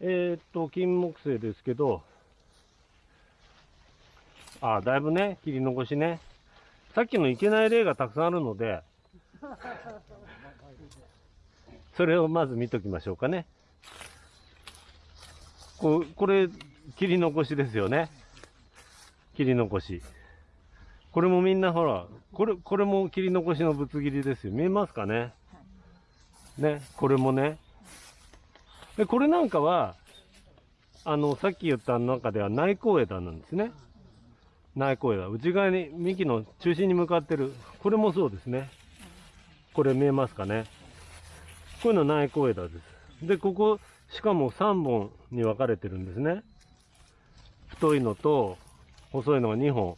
えーっと、金木犀ですけど、あ、だいぶね、切り残しね。さっきのいけない例がたくさんあるので、それをまず見ときましょうかね。ここれ、切り残しですよね。切り残し。これもみんなほら、これ、これも切り残しのぶつ切りですよ。見えますかね？ね、これもね。で、これなんかは、あの、さっき言った中では内向枝なんですね。内向枝。内側に、幹の中心に向かってる。これもそうですね。これ見えますかね。こういうの内向枝です。で、ここ、しかも3本に分かれてるんですね。太いのと、細いのが2本。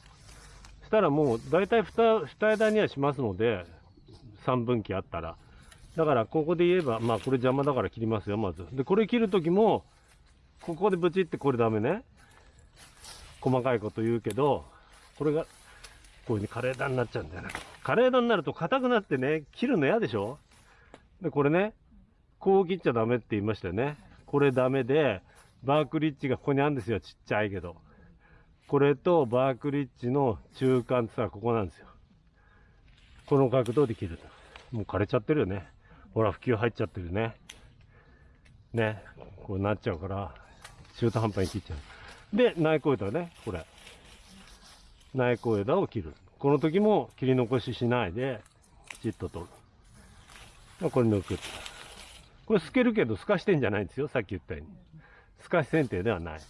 したらもう、だいたい 2, 2枝にはしますので、3分岐あったら。だから、ここで言えば、まあ、これ邪魔だから切りますよ、まず。で、これ切るときも、ここでブチってこれダメね。細かいこと言うけど、これが、こういう風に枯れ枝になっちゃうんだよね。枯れ枝になると硬くなってね、切るの嫌でしょ？で、これね、こう切っちゃダメって言いましたよね。これダメで、バークリッジがここにあるんですよ、ちっちゃいけど。これとバークリッジの中間ってさ、ここなんですよ。この角度で切ると。もう枯れちゃってるよね。ほら、普及入っちゃってるね。ね。こうなっちゃうから、中途半端に切っちゃう。で、内向枝ね、これ。内向枝を切る。この時も切り残ししないで、きちっと取る。これ抜く。これ透けるけど透かしてんじゃないんですよ。さっき言ったように。透かし剪定ではない。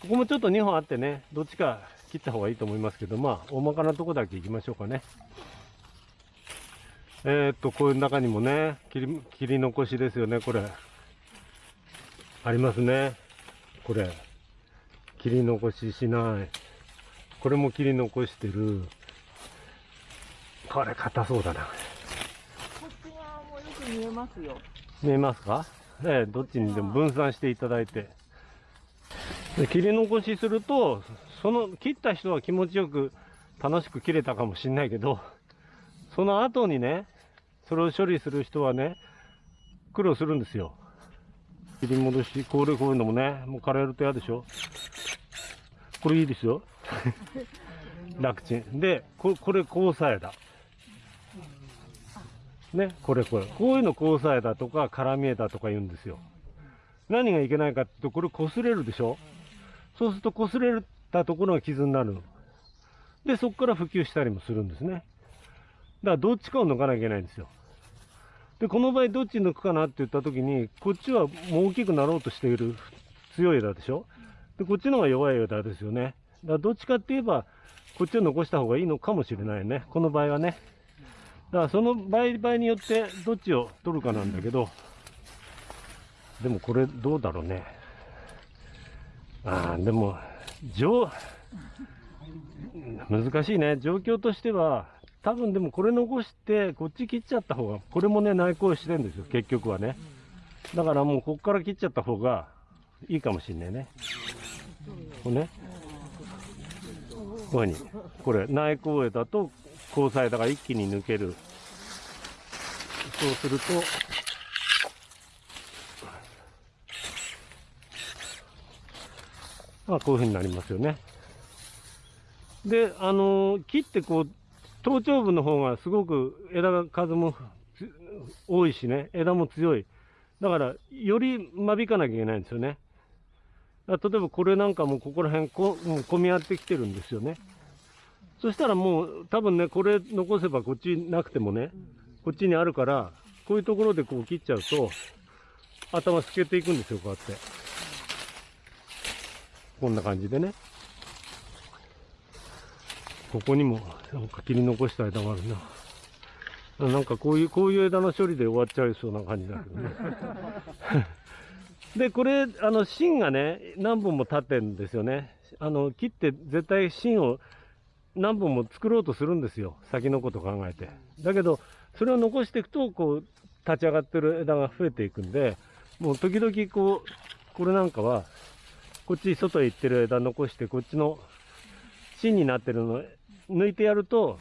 ここもちょっと2本あってね、どっちか切った方がいいと思いますけど、まあ、大まかなとこだけ行きましょうかね。えー、っと、こういう中にもね、切り、切り残しですよね、これ。ありますね。これ。切り残ししない。これも切り残してる。これ硬そうだな。こっち側もよく見えますよ。見えますか？ええ、どっちにでも分散していただいて。で切り残しすると、その切った人は気持ちよく楽しく切れたかもしんないけど、その後にね、それを処理する人はね、苦労するんですよ。切り戻し、これこういうのもね、もう枯れると嫌でしょこれいいですよ。楽ちん。で、ここれ交差枝。ね、これこれ。こういうの交差枝とか絡み枝とか言うんですよ。何がいけないかっていうと、これ擦れるでしょそうすると擦れたところが傷になるの。で、そこから普及したりもするんですね。だからどっちかを抜かなきゃいけないんですよ。で、この場合どっち抜くかなって言った時に、こっちはもう大きくなろうとしている強い枝でしょ？で、こっちの方が弱い枝ですよね。だからどっちかって言えば、こっちを残した方がいいのかもしれないね。この場合はね。だからその場合によってどっちを取るかなんだけど、でもこれどうだろうね。ああ、でも、状、難しいね。状況としては、多分でもこれ残して、こっち切っちゃった方が、これもね、内向してるんですよ、結局はね。だからもうこっから切っちゃった方がいいかもしんないね。これね。こういうふうに。これ、内向枝と交差枝が一気に抜ける。そうすると、まあ、こういうふうになりますよね。で、あのー切ってこう、頭頂部の方がすごく枝が数も多いしね、枝も強い。だから、より間引かなきゃいけないんですよね。例えばこれなんかもここら辺こ、もう混み合ってきてるんですよね。そしたらもう、多分ね、これ残せばこっちなくてもね、こっちにあるから、こういうところでこう切っちゃうと、頭透けていくんですよ、こうやって。こんな感じでね。ここにも、なんか切り残した枝があるな。なんかこういう、こういう枝の処理で終わっちゃいそうな感じだけどね。で、これ、あの、芯がね、何本も立ってるんですよね。あの、切って絶対芯を何本も作ろうとするんですよ。先のこと考えて。だけど、それを残していくと、こう、立ち上がってる枝が増えていくんで、もう時々こう、これなんかは、こっち外へ行ってる枝残して、こっちの芯になってるの抜いてやると、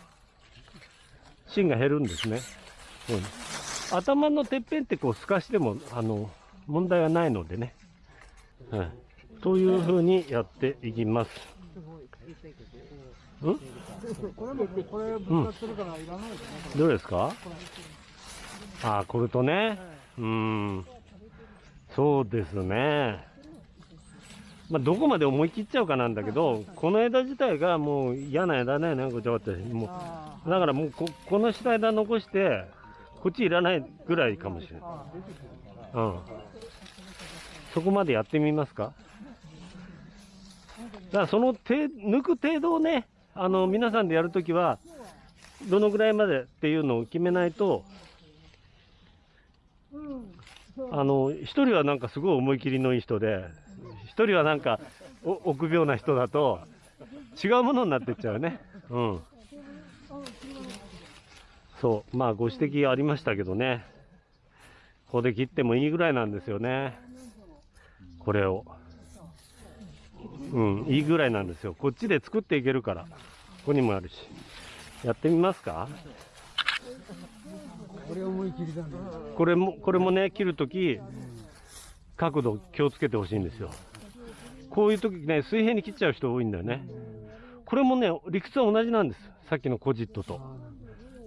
芯が減るんですね。うん、頭のてっぺんってこう透かしても、あの、問題はないのでね。はい。というふうにやっていきます。ん？どれですか？ああ、これとね。うん。そうですね。まあ、どこまで思い切っちゃうかなんだけど、この枝自体がもう嫌な枝ね、こっちゃって。もあう、だからもうこ、この下枝残して、こっちいらないぐらいかもしれない。うん。そこまでやってみますか？だからその手、抜く程度をね、あの、皆さんでやるときは、どのぐらいまでっていうのを決めないと、あの、一人はなんかすごい思い切りのいい人で、一人はなんか、お臆病な人だと、違うものになってっちゃうね。うん。そう、まあご指摘ありましたけどね。ここで切ってもいいぐらいなんですよね。これを。うん、いいぐらいなんですよ。こっちで作っていけるから。ここにもあるし。やってみますか？これ思い切りだね。これも、これもね、切るとき、角度気をつけてほしいんですよ。こういうときね、水平に切っちゃう人多いんだよね。これもね、理屈は同じなんです。さっきのコジットと。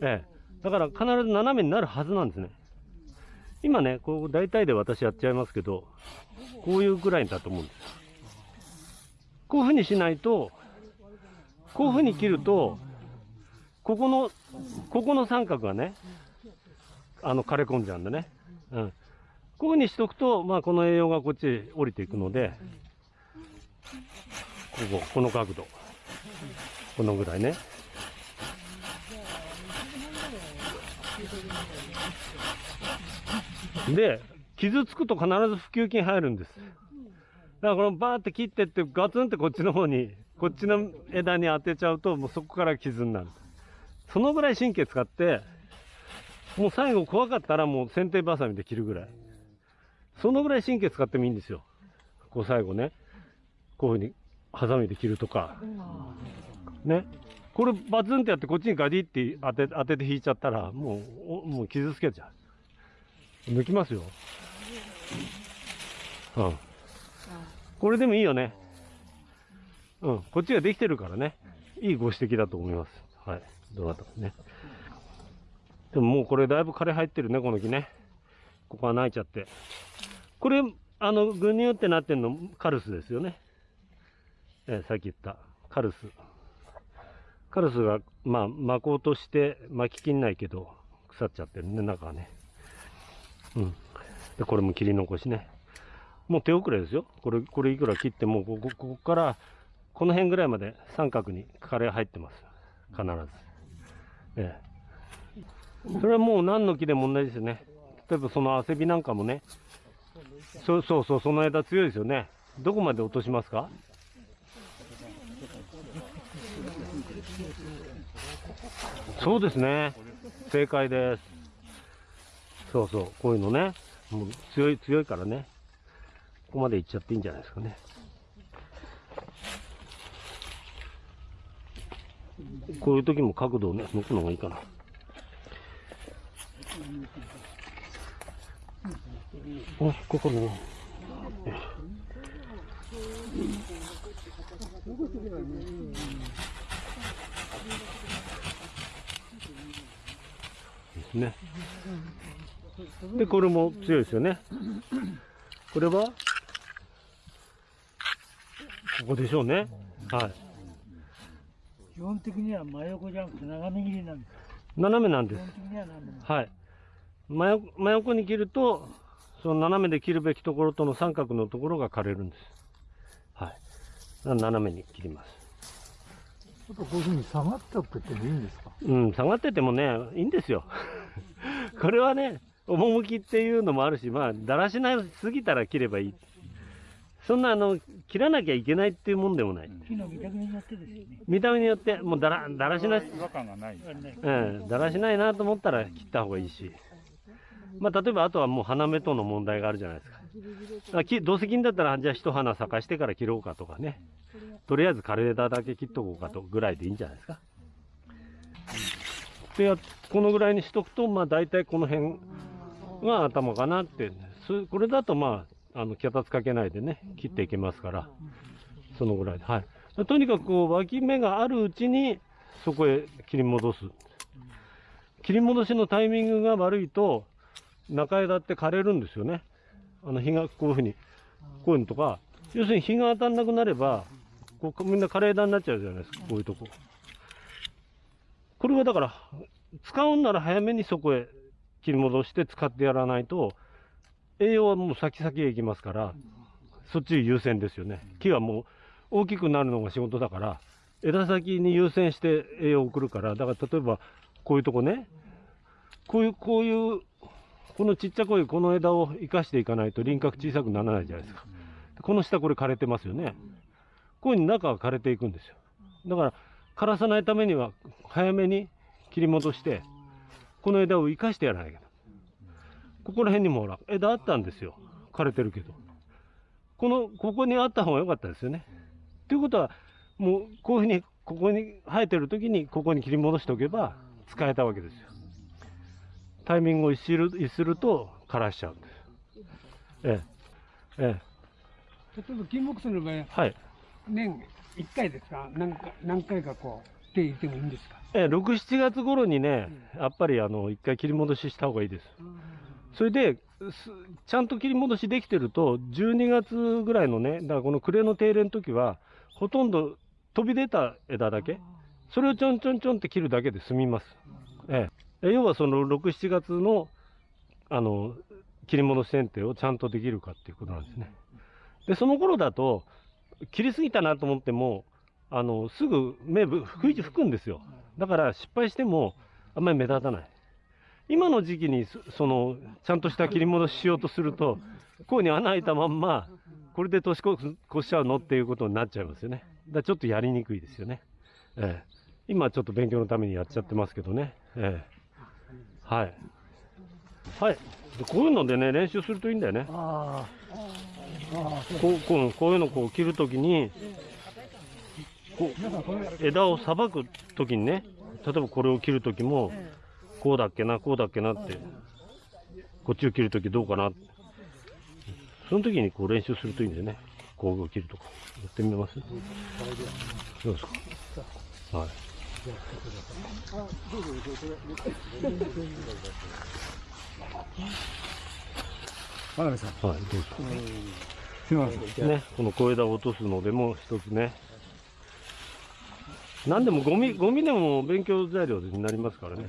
ええ。だから必ず斜めになるはずなんですね。今ね、こう大体で私やっちゃいますけど、こういうぐらいだと思うんです。こういうふうにしないと、こういうふうに切ると、ここの、ここの三角がね、あの、枯れ込んじゃうんだね。うん。こういうふうにしとくと、まあ、この栄養がこっちへ降りていくので、ここ、この角度。このぐらいね。で、傷つくと必ず普及金入るんです。だからこのバーって切ってってガツンってこっちの方に、こっちの枝に当てちゃうと、もうそこから傷になる。そのぐらい神経使って、もう最後怖かったらもう剪定バサミで切るぐらい。そのぐらい神経使ってもいいんですよ。こう最後ね。こういうふうにハサミで切るとか。ね。これバツンってやってこっちにガディって当て当てて引いちゃったら、もう、おもう傷つけちゃう。抜きますよ。うん。これでもいいよね。うん。こっちができてるからね。いいご指摘だと思います。はい。どなたかね。でももうこれだいぶ枯れ入ってるね、この木ね。ここは泣いちゃって。これ、あの、ぐにゅってなってんの、カルスですよね。えーさっき言った、カルス。カルスが、まあ、巻こうとして巻ききんないけど、腐っちゃってるね、中はね。うん。で、これも切り残しね。もう手遅れですよ。これ、これいくら切っても、ここ、ここから、この辺ぐらいまで三角に枯れ入ってます。必ず。ええ。それはもう何の木でも同じですよね。例えばそのアセビなんかもね。そうそうそう、その枝強いですよね。どこまで落としますか？そうですね。正解です。そうそう、こういうのね。もう強い、強いからね。ここまで行っちゃっていいんじゃないですかね。こういう時も角度をね、抜くのがいいかな。お、ここね。よしですね。で、これも強いですよね。これは、ここでしょうね。はい。基本的には真横じゃなくて斜め切りなんです。斜めなんです基本。的には斜め。はい。真横真横に切ると、その斜めで切るべきところとの三角のところが枯れるんです。はい。斜めに切ります。ちょっとこういうふうに下がってっててもいいんですか？うん、下がっててもね、いいんですよ。これはね、趣っていうのもあるし、まあ、だらしなすぎたら切ればいい。そんな、あの、切らなきゃいけないっていうもんでもない。木の見た目によってですよね。見た目によって、もうだら、だらしな、違和感がない。ねうん、だらしないなと思ったら切った方がいいし。まあ、例えばあとはもう花芽との問題があるじゃないですか。あきどうせ切んだったら、じゃあ一花咲かしてから切ろうかとかね。とりあえず枯れ枝だけ切っとこうかとぐらいでいいんじゃないですか。で、このぐらいにしとくと、まあ大体この辺が頭かなって。そこれだとまあ、あの脚立かけないでね切っていけますから。そのぐらいで。はい。とにかくこう脇芽があるうちにそこへ切り戻す。切り戻しのタイミングが悪いと中枝って枯れるんですよね。あの日がこういうふうにこういうのとか要するに日が当たんなくなればこうみんな枯れ枝になっちゃうじゃないですかこういうとこ。これはだから使うんなら早めにそこへ切り戻して使ってやらないと栄養はもう先々へ行きますからそっち優先ですよね。木はもう大きくなるのが仕事だから枝先に優先して栄養を送るからだから例えばこういうとこね。こういうこういうこのちっちゃこいこの枝を生かしていかないと輪郭小さくならないじゃないですか。この下これ枯れてますよねこういうふうに中が枯れていくんですよ。だから枯らさないためには早めに切り戻してこの枝を生かしてやらなきゃいけない。ここら辺にもほら枝あったんですよ。枯れてるけど。このここにあった方が良かったですよね。ということはもうこういうふうにここに生えてる時にここに切り戻しておけば使えたわけですよ。タイミングを逸する逸すると枯らしちゃうんです。ええ。え例えば金木犀の場合えはい年1回ですか？何か何回かこう手入れてもいいんですか？ええ、6、7月頃にね、やっぱりあの一回切り戻しした方がいいです。それで、すちゃんと切り戻しできてると、12月ぐらいのね、だからこの暮れの定例の時は、ほとんど飛び出た枝だけ、それをちょんちょんちょんって切るだけで済みます。ええ、え要はその6、7月のあの切り戻し剪定をちゃんとできるかっていうことなんですね。で、その頃だと、切りすぎたなと思っても、あのすぐ芽ぶ吹い吹くんですよ。だから失敗してもあんまり目立たない。今の時期にそそのちゃんとした切り戻ししようとすると、こうに穴開いたまんま、これで年越しちゃうのっていうことになっちゃいますよね。だからちょっとやりにくいですよね。ええ、今ちょっと勉強のためにやっちゃってますけどね。ええ、はい。はい。でこういうのでね、練習するといいんだよね。こうこうこういうのこう切るときに、こう枝をさばくときにね、例えばこれを切るときも、こうだっけな、こうだっけなって、こっちを切るときどうかな、その時にこう練習するといいんだよね。こう切るとか。やってみます？どうですか？はい。真鍋さん。はい、どうですかすみません。ね、この小枝を落とすのでも一つね。何でもゴミ、ゴミでも勉強材料になりますからね。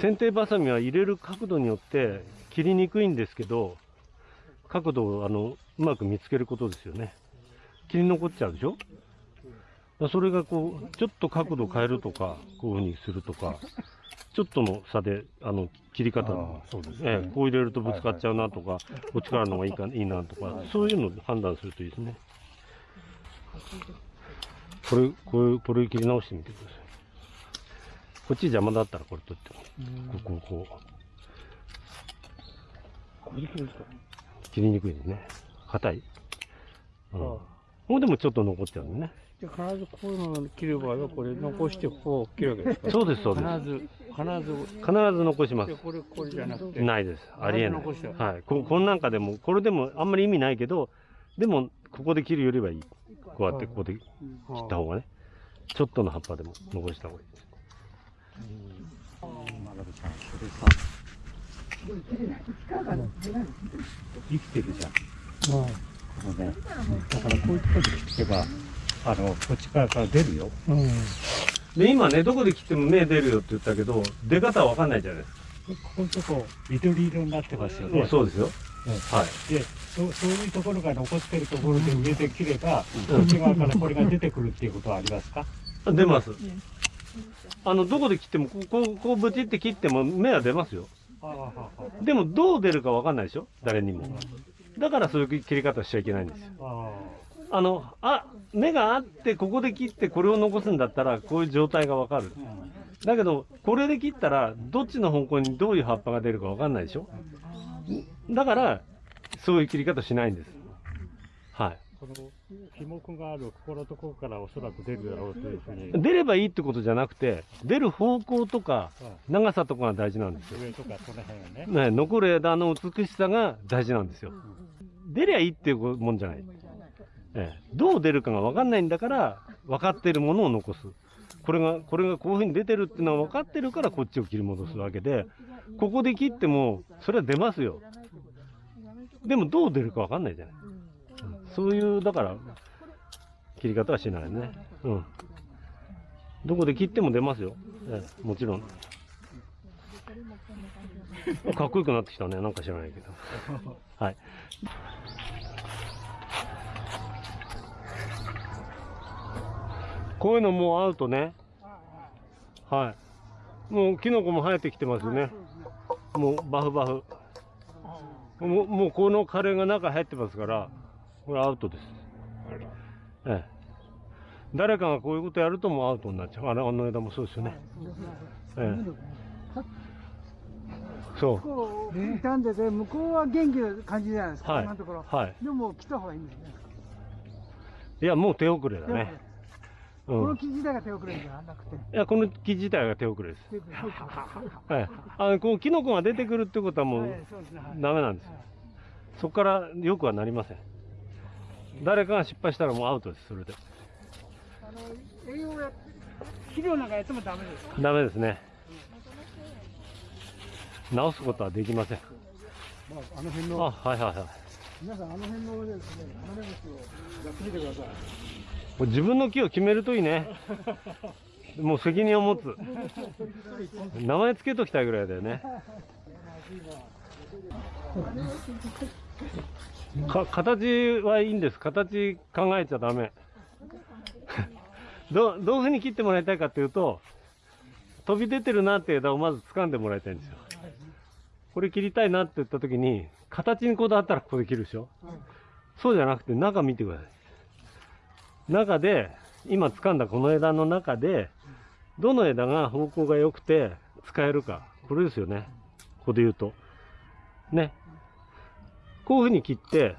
剪定バサミは入れる角度によって切りにくいんですけど、角度をあのうまく見つけることですよね。切り残っちゃうでしょ？それがこう、ちょっと角度変えるとか、こういうふうにするとか、ちょっとの差で、あの、切り方のそうですええ、こう入れるとぶつかっちゃうなとか、こっちからの方がいいかいいなとか、そういうのを判断するといいですね。これ、これ、これ切り直してみてください。こっち邪魔だったらこれ取っても、ここ、こう。切りにくいですね。硬い。うん。もうでもちょっと残っちゃうんでね。で必ずこういうのを切る場合はこれ残してこう切るわけですか？そうです、そうです。必ず必ず必ず残しますで。これこれじゃなくてないです。ありえない。はい。ここんなんかでも、これでもあんまり意味ないけど、でも、ここで切るよりはいい。こうやってここで切った方がね。ちょっとの葉っぱでも残した方がいいです。生きてるじゃん。ここね。だからこういうところで切ってば、あの、こっち側から出るよ。で、今ね、どこで切っても芽出るよって言ったけど、出方はわかんないじゃないですか。ここのとこ、緑色になってますよね。そうですよ。えはい。えでそう、そういうところが残ってるところで上で切れば、うんこっち側からこれが出てくるっていうことはありますか？出ます。あの、どこで切っても、こう、こう、こうブチって切っても芽は出ますよ。でも、どう出るかわかんないでしょ？誰にも。だからそういう切り方しちゃいけないんですよ。ああの、あ、芽があって、ここで切ってこれを残すんだったら、こういう状態がわかる。だけど、これで切ったら、どっちの方向にどういう葉っぱが出るかわかんないでしょ？だから、そういう切り方しないんです。はい。この樹木があるここのところからおそらく出るだろうというふうに、出ればいいってことじゃなくて、出る方向とか長さとかが大事なんですよ。上とかその辺がね。ね、残る枝の美しさが大事なんですよ。出りゃいいっていうもんじゃない。ええ、どう出るかが分かんないんだから、分かってるものを残す。これが、これがこういうふうに出てるっていうのは分かってるから、こっちを切り戻すわけで、ここで切っても、それは出ますよ。でも、どう出るか分かんないじゃない。そういう、だから、切り方はしないね。うん。どこで切っても出ますよ。ええ、もちろん。かっこよくなってきたね。なんか知らないけど。はい。こういうのもうアウトね。はい。もうキノコも生えてきてますよね。もうバフバフ。もうもうこのカレーが中入ってますから、これアウトです。ええ。誰かがこういうことやるともうアウトになっちゃう。あのあの枝もそうですよね。ええ。そう。こう傷んでて、向こうは元気な感じじゃないですか、はい。はい。でも来た方がいいんだよね。いや、もう手遅れだね。この木自体が手遅れじゃなくて。や、この木自体が手遅れです。はい。あの、こう、キノコが出てくるってことはもうダメなんですよ。そこからよくはなりません。誰かが失敗したらもうアウトです、それで。あの栄養や肥料なんかやってもダメですか？ダメですね。直すことはできません。まあ、あの辺あ、の、はいはいはい。皆さんあの辺のですね、花芽虫をやってみてください。もう自分の木を決めるといいね。もう責任を持つ。名前つけときたいぐらいだよね。か形はいいんです。形考えちゃダメ。どどういうふうに切ってもらいたいかっていうと、飛び出てるなって枝をまず掴んでもらいたいんですよ。これ切りたいなって言った時に、形にこだわったらここで切るでしょ。そうじゃなくて中見てください。中で、今掴んだこの枝の中で、どの枝が方向が良くて使えるか。これですよね。ここで言うと。ね。こういうふうに切って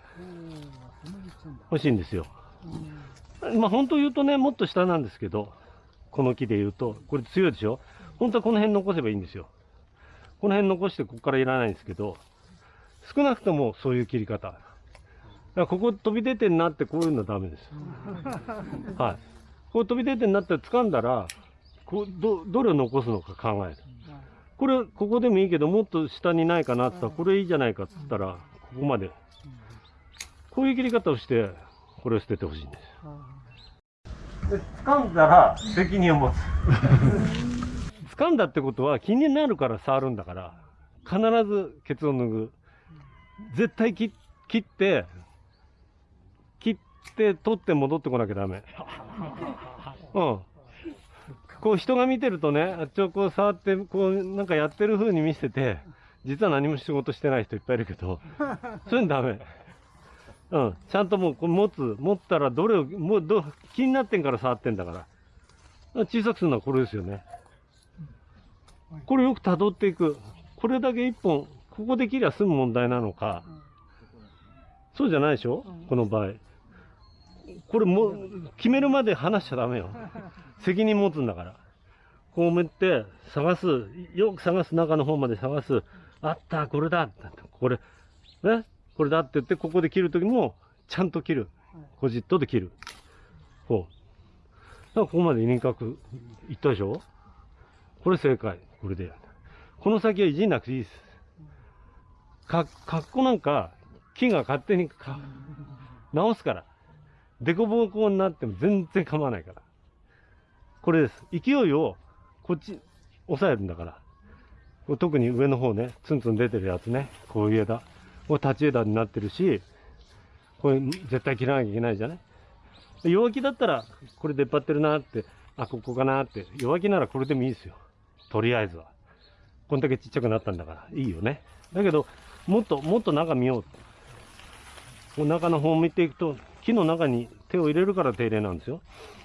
欲しいんですよ。まあ本当言うとね、もっと下なんですけど、この木で言うと、これ強いでしょ本当はこの辺残せばいいんですよ。この辺残してここからいらないんですけど、少なくともそういう切り方。だからここ飛び出てんなってこういうのはダメです。はい。こう飛び出てんなって掴んだら、こうどどれを残すのか考える。これ、ここでもいいけど、もっと下にないかなって言ったら、これいいじゃないかって言ったら、ここまで。こういう切り方をして、これを捨ててほしいんです。で掴んだら責任を持つ。掴んだってことは気になるから触るんだから、必ずケツを脱ぐ。絶対切切って、て取って戻ってこなきゃダメ。うん。こう人が見てるとね、あっちをこう触って、こうなんかやってる風に見せて、実は何も仕事してない人いっぱいいるけど、そういうのダメ。うん。ちゃんともうこう持つ、持ったらどれを、もうど、気になってんから触ってんだから。小さくするのはこれですよね。これよく辿っていく。これだけ一本、ここで切りゃ済む問題なのか。そうじゃないでしょ？この場合。これもう、決めるまで話しちゃダメよ。責任持つんだから。こうめって、探す。よく探す中の方まで探す。あった、これだ。これ、ね、これだって言って、ここで切るときも、ちゃんと切る。コジットで切る。こう。だからここまで輪郭いったでしょ？これ正解。これで。この先はいじんなくていいです。か、格好なんか、木が勝手にか直すから。デコボコになっても全然構わないから。これです。勢いを、こっち、押さえるんだから。特に上の方ね、ツンツン出てるやつね。こういう枝。これ立ち枝になってるし、これ絶対切らなきゃいけないじゃない弱気だったら、これ出っ張ってるなって、あ、ここかなって。弱気ならこれでもいいですよ。とりあえずは。こんだけちっちゃくなったんだから、いいよね。だけど、もっと、もっと中見よう。こう中の方を見ていくと、木の中に手を入れるから手入れなんですよ。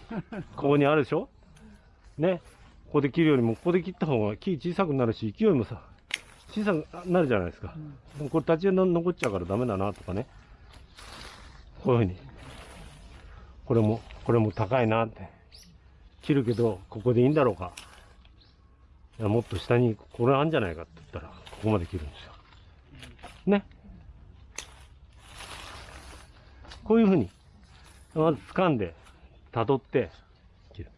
ここにあるでしょ？ね。ここで切るよりも、ここで切った方が木小さくなるし、勢いもさ、小さくなるじゃないですか。でもこれ立ち枝残っちゃうからダメだなとかね。こういうふうに。これも、これも高いなって。切るけど、ここでいいんだろうか。いや、もっと下にこれあるんじゃないかって言ったら、ここまで切るんですよ。ね。こういうふうに、まず掴んで、辿って、切る。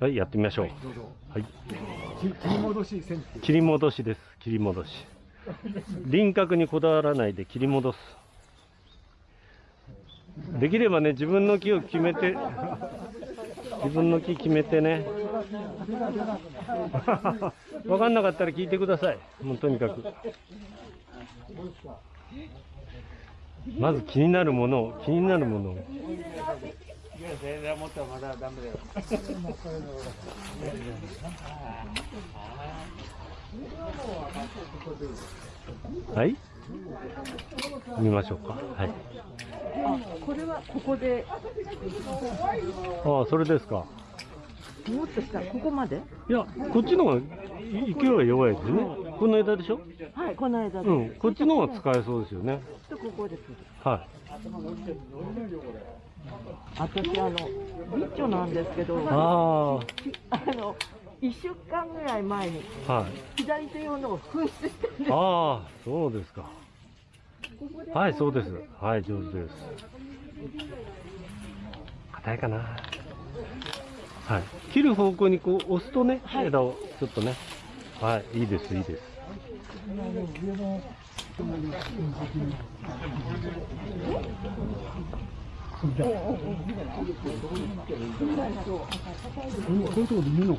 はい、やってみましょう。はい。切り戻し切り戻しです。切り戻し。輪郭にこだわらないで切り戻す。できればね、自分の木を決めて、自分の木決めてね。わかんなかったら聞いてください。もうとにかく。まず気になるものを、気になるものを。はい？見ましょうか。はい。あ、これはここで、ああ、それですか。もっと下、ここまで？いや、こっちの方がい勢いは弱いですね。この枝でしょ？はい、この間で。うん、こっちの方が使えそうですよね。とここです。は私、あの、ビッチョなんですけど、い。ああの、一週間ぐらい前に、あ、はい。左手用のを紛失してるんです。ああ、そうですか。はい、そうです。はい、上手です。硬いかな。はい。切る方向にこう押すとね、枝をちょっとね。はい、いいです、いいです。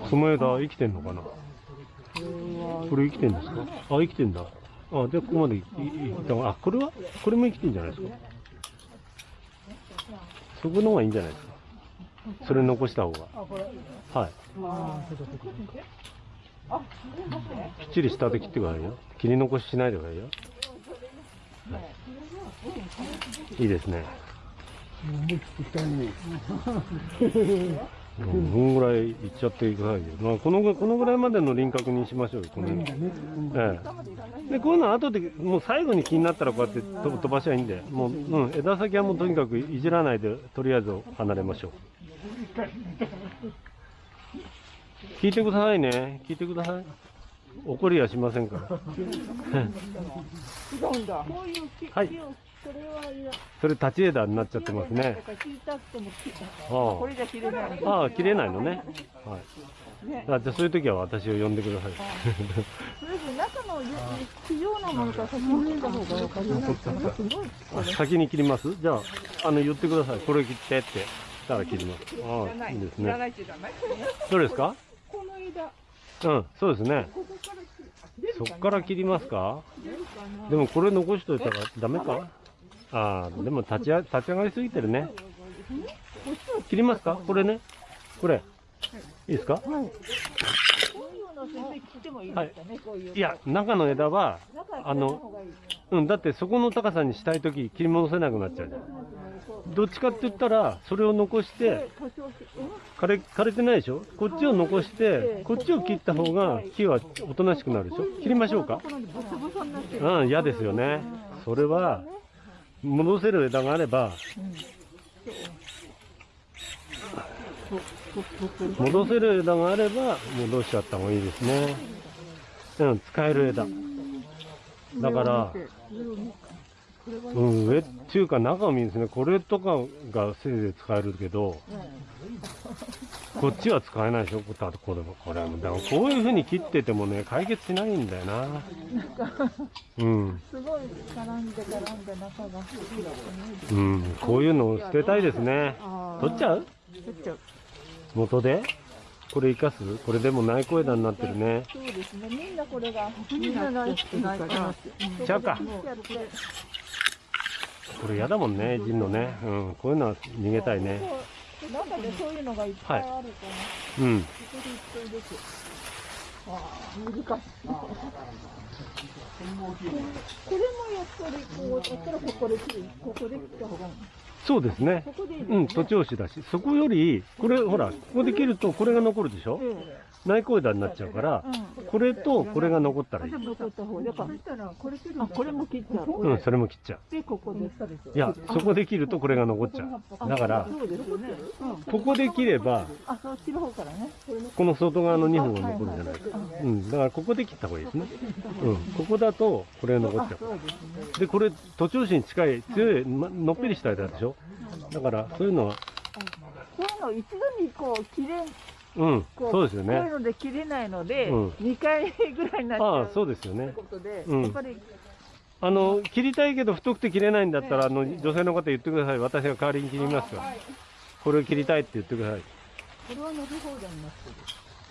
その枝生きてんのかな？これ生きてんですか？あ、生きてんだ。あ、で、ここまでいいったあ、これは？これも生きてんじゃないですか？そこの方がいいんじゃないですか？それ残した方が。はい。きっちり下で切ってくださいよ。切り残ししないでくださいよ。はい、いいですね。思い切ってきたねうん、このぐらいいっちゃってくださいよ。まあ、このぐこのぐらいまでの輪郭にしましょうよ。このねええ、でこういうのは後でもう最後に気になったらこうやって飛ばしゃいいんでもう、うん、枝先はもうとにかくいじらないでとりあえず離れましょう聞いてくださいね。聞いてください。怒りはしませんから。はい。それ立ち枝になっちゃってますね。あ。あ。切れないのね。はい。ね。あじゃあそういう時は私を呼んでください。それで中の非常なものから先に切った方が分かります？じゃああの言ってください。これ切ってって。したら切りますああいいですね。どうですか？この枝、うん、そうですね。ここから切りますか？でもこれ残しといたらダメか？ああ、でも立ちあ立ち上がりすぎてるね。切りますか？これね？これ。いいですか？こういうの先生切ってもいいや、中の枝は、あのうん、だってそこの高さにしたいとき切り戻せなくなっちゃうじゃん。どっちかって言ったら、それを残して、枯れ、枯れてないでしょ？こっちを残して、こっちを切った方が木はおとなしくなるでしょ？切りましょうか？うん、嫌ですよね。それは、戻せる枝があれば、戻せる枝があれば、戻しちゃった方がいいですね。うん、使える枝。だから、うん、上っていうか中を見るんですね。これとかがせいぜい使えるけど、こっちは使えないでしょ、これこれも。これも。だからこういう風に切っててもね、解決しないんだよな。うん。すごい絡んで絡んで中が。うん、こういうのを捨てたいですね。あ取っちゃう？取っちゃう。元で？これ生かす？これでも内小枝になってるね。そうですね。みんなこれがみんな大好きないから。ちゃうか。これ嫌だもんね、ジンのね。うん、こういうのは逃げたいね。中でそういうのがいっぱいあるから。うん。ここでいっぱいです。ああ、難しい。これもやっぱりこうやったらここで切る。ここで切った方がいい。そうですね。ここでいいですうん、徒長枝だし、そこより、これほら、ここで切るとこれが残るでしょ？ええ内向枝になっちゃうから、うん。これとこれが残ったらいい。残った方だからあこれも切っちゃう。うん、それも切っちゃう。でここで。いや、そこで切るとこれが残っちゃう。だから、ここで切れば、あそう切る方からね。この外側の2本が残るじゃないですか。うん、だからここで切った方がいいですね。うん、ここだとこれが残っちゃう。でこれ、徒長枝に近い、強い、まのっぺりした枝でしょ。だから、そういうのは、そういうの一度にこう切れうん、こそうですよね。こういうので切れないので、うん2回ぐらいになっちゃうああ、そうですよってね。ことで、うんやっぱりあの、切りたいけど太くて切れないんだったら、あの、女性の方言ってください。私が代わりに切りますから。これを切りたいって言ってください。これは伸び放題になってる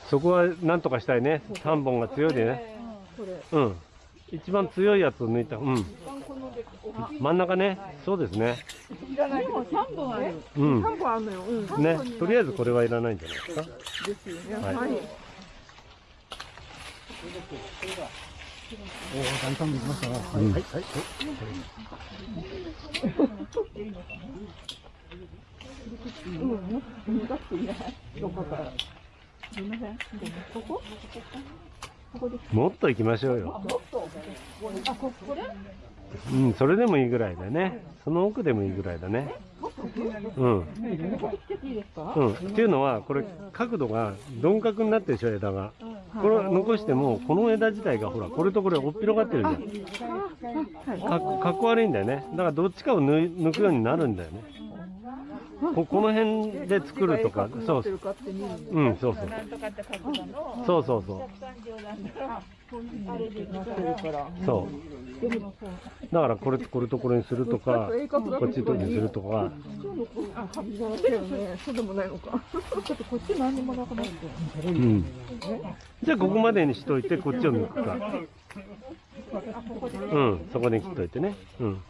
そこはなんとかしたいね。3本が強いでね。これうん。一番強いやつを抜いた。うん。真ん中ね。そうですね。でも3本ある。うん。本あるのよ、うん、ね。とりあえずこれはいらないんじゃないですか。ですよねはい。はい。おお、大胆に行きましたな。はい、はい、はい。うん、難しい。ねどこからすみませんここもっと行きましょうよ。うん、それでもいいぐらいだね。その奥でもいいぐらいだね。うん。うん。っていうのは、これ、角度が鈍角になってるでしょ、枝が。これを残しても、この枝自体がほら、これとこれ、おっぴろがってるじゃん。かかっこ悪いんだよね。だから、どっちかを抜くようになるんだよね。ここの辺で作るとか、そうそう。うん、そうそう。そうそうそう。そう。だから、これとこれとこれにするとか、こっちとにするとか、うでもないのか。ちょっとこっち何にもなくなってる。うん。じゃあ、ここまでにしといて、こっちを抜くか。うん、そこで切っといてね。うん。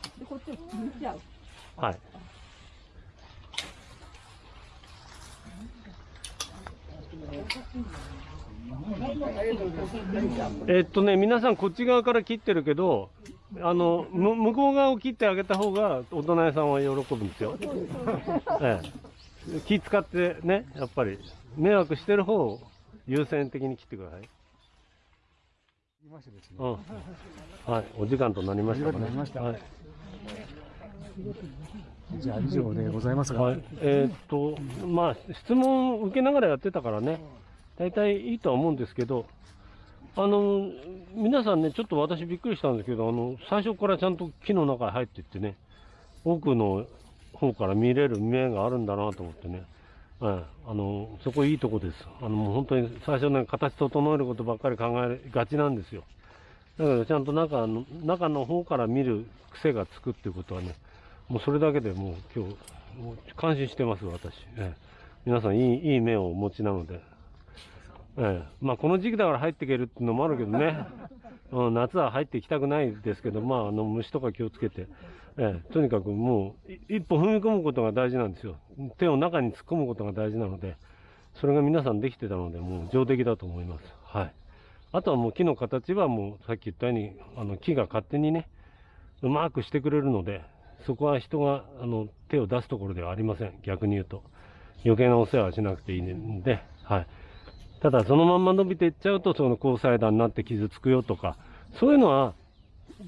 はい。えっとね、皆さんこっち側から切ってるけど、あの、む向こう側を切ってあげた方が、大人屋さんは喜ぶんですよ。ええ。気使ってね、やっぱり、迷惑してる方を優先的に切ってください。言いましてですね。うん。はい、お時間となりましたかね。はい。じゃあ、以上でございますが。はい、えーっと、まあ、質問を受けながらやってたからね、大体いいとは思うんですけど、あの、皆さんね、ちょっと私びっくりしたんですけど、あの、最初からちゃんと木の中に入っていってね、奥の方から見れる目があるんだなと思ってね、はい、あの、そこいいとこです。あの、もう本当に最初ね、形整えることばっかり考えがちなんですよ。だけど、ちゃんと中の、中の方から見る癖がつくっていうことはね、もうそれだけでもう今日、もう感心してます、私。ええ皆さんいい、いい目をお持ちなので。ええまあこの時期だから入っていけるっていうのもあるけどね。うん、夏は入っていきたくないですけど、まああの虫とか気をつけて。ええとにかくもうい一歩踏み込むことが大事なんですよ。手を中に突っ込むことが大事なので、それが皆さんできてたので、もう上出来だと思います。はい。あとはもう木の形はもうさっき言ったように、あの木が勝手にね、うまくしてくれるので、そこは人があの手を出すところではありません。逆に言うと。余計なお世話はしなくていいんで、はい。ただ、そのまんま伸びていっちゃうと、その交際段になって傷つくよとか、そういうのは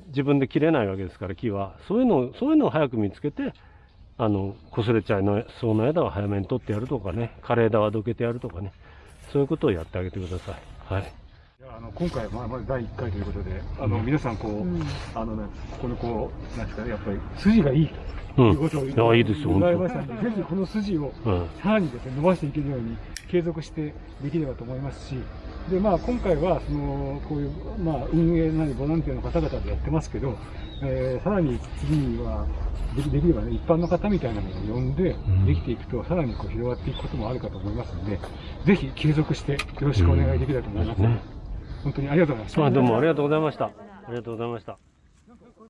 自分で切れないわけですから、木は。そういうのを、そういうのを早く見つけて、あの、擦れちゃいそうな枝は早めに取ってやるとかね、枯れ枝はどけてやるとかね、そういうことをやってあげてください。はい。あの今回、まあ、まず第1回ということで、あの皆さんこう、あのね、ここのこう、なんですかね、やっぱり筋がいいとうん。いうことをいやいいですよ本ましたので、ぜひこの筋を。さらにですね、伸ばしていけるように継続してできればと思いますし、で、まあ今回は、その、こういう、まあ運営なりボランティアの方々でやってますけど、えーさらに次には、できできればね、一般の方みたいなのを呼んでん、できていくと、さらにこう広がっていくこともあるかと思いますので、ぜひ継続してよろしくお願いできればと思います。ね。本当にありがとうございました。あどうもありがとうございました。ありがとうございました。